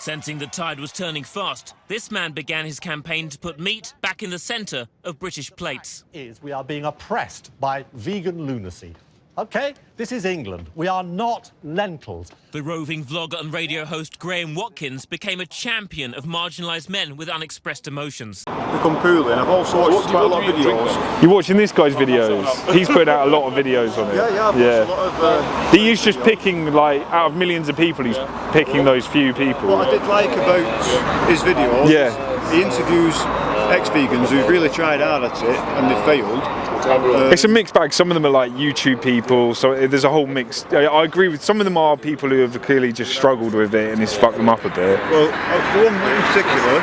Sensing the tide was turning fast, this man began his campaign to put meat back in the centre of British plates. Is we are being oppressed by vegan lunacy. Okay, this is England. We are not lentils. The roving vlogger and radio host Graham Watkins became a champion of marginalised men with unexpressed emotions. become poorly and I've also watched quite a lot of videos. You're watching this guy's videos. He's putting out a lot of videos on it. Yeah, yeah, I've watched a lot of... Uh, He's just picking, like, out of millions of people, he's picking those few people. what I did like about his videos Yeah. is he interviews ex-vegans who've really tried hard at it and they've failed. Uh, It's a mixed bag. Some of them are like YouTube people, so there's a whole mix. I I agree with some of them are people who have clearly just struggled with it and it's fucked them up a bit. well, uh, one in particular,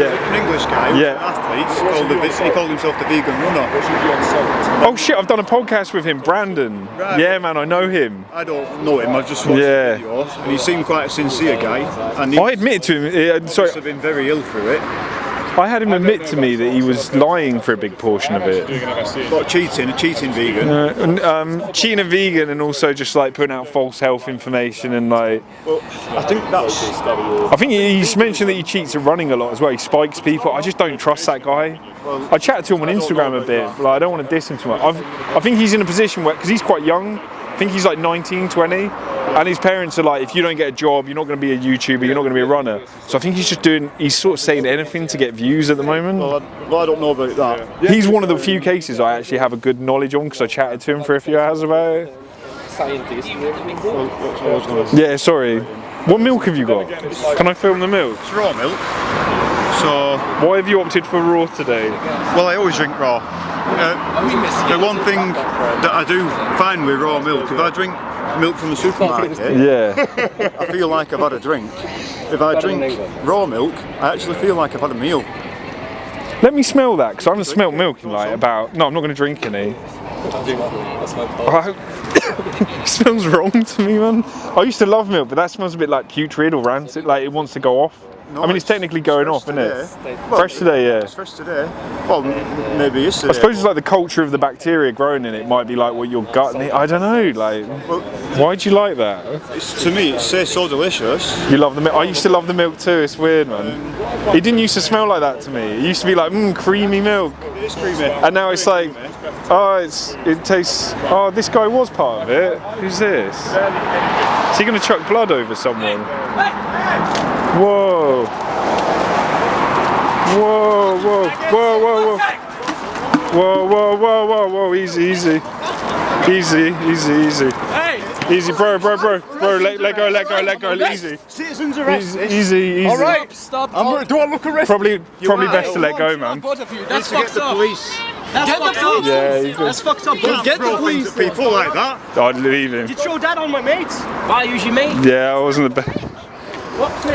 Yeah. an English guy, Yeah. an athlete, called the, he called himself the vegan runner. Oh shit! I've done a podcast with him, Brandon. Right. Yeah, man, I know him. I don't know him, I've just watched Yeah. videos and he seemed quite a sincere guy and I admitted to him. Uh, must sorry, have been very ill through it. I had him admit to me that he was lying for a big portion of it. But cheating, a cheating vegan. Uh, um, cheating a vegan and also just like putting out false health information and like Well, I think that's I think he- he's mentioned that he cheats at running a lot as well. He spikes people. I just don't trust that guy. I chatted to him on Instagram a bit, but like, I don't want to diss him too much. I've, I think he's in a position where, because he's quite young, I think he's like 19, 20, and his parents are like, if you don't get a job, you're not going to be a YouTuber, you're not going to be a runner. So I think he's just doing, he's sort of saying anything to get views at the moment. well, I, well, I don't know about that. He's one of the few cases I actually have a good knowledge on because I chatted to him for a few hours about it. Well, that's what I was gonna say. Yeah, sorry. What milk have you got? Can I film the milk? It's raw milk. So, Why have you opted for raw today? well, I always drink raw. Uh, the one thing that I do find with raw milk, if I drink milk from the supermarket, Yeah. I feel like I've had a drink. If I drink raw milk, I actually feel like I've had a meal. Let me smell that because I haven't smelled milk in like about. No, I'm not going to drink any. I- oh, it smells wrong to me, man. I used to love milk, but that smells a bit like putrid or rancid. Like it wants to go off. No, I mean, it's technically going off, isn't it? today. Fresh today, yeah. It's fresh today. Well, maybe yesterday. I suppose it's like the culture of the bacteria growing in it might be like what your gut. need- I don't know. Like, Well, why do you like that? it's, to me, it tastes so delicious. You love the milk. I used to love the milk too. It's weird, man. Um, it didn't used to smell like that to me. It used to be like, mmm, creamy milk. It is creamy. And now it's like, oh, it's it tastes. Oh, this guy was part of it. Who's this? Is he gonna chuck blood over someone? Whoa. Whoa, whoa, whoa, whoa, whoa. Whoa, whoa, whoa, whoa, whoa, easy, easy. Easy, easy, easy. Hey! Easy, bro, bro, bro, bro, let, let go, let go, let go, easy. Citizens arrest. Easy, easy, easy. All right, stop. I'm, do I look arrested? Probably, probably best to let go, man. That's fucked up. Police. That's get fucked the police. Yeah, That's, That's fucked up. Don't get the police. People like that. I'd leave him. Did you throw that on my mates? Why, your mate? Yeah, I wasn't the best.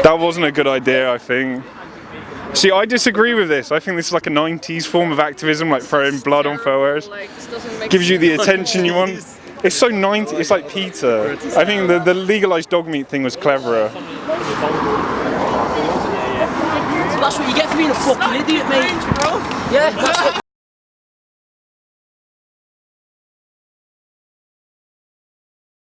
That wasn't a good idea, I think. See, I disagree with this. I think this is like a 90s form of activism, like throwing blood on photos. Gives you the attention you want. It's so 90. It's like PETA. I think the, the legalized dog meat thing was cleverer. That's what you get for being a fucking idiot, mate. Yeah. That's what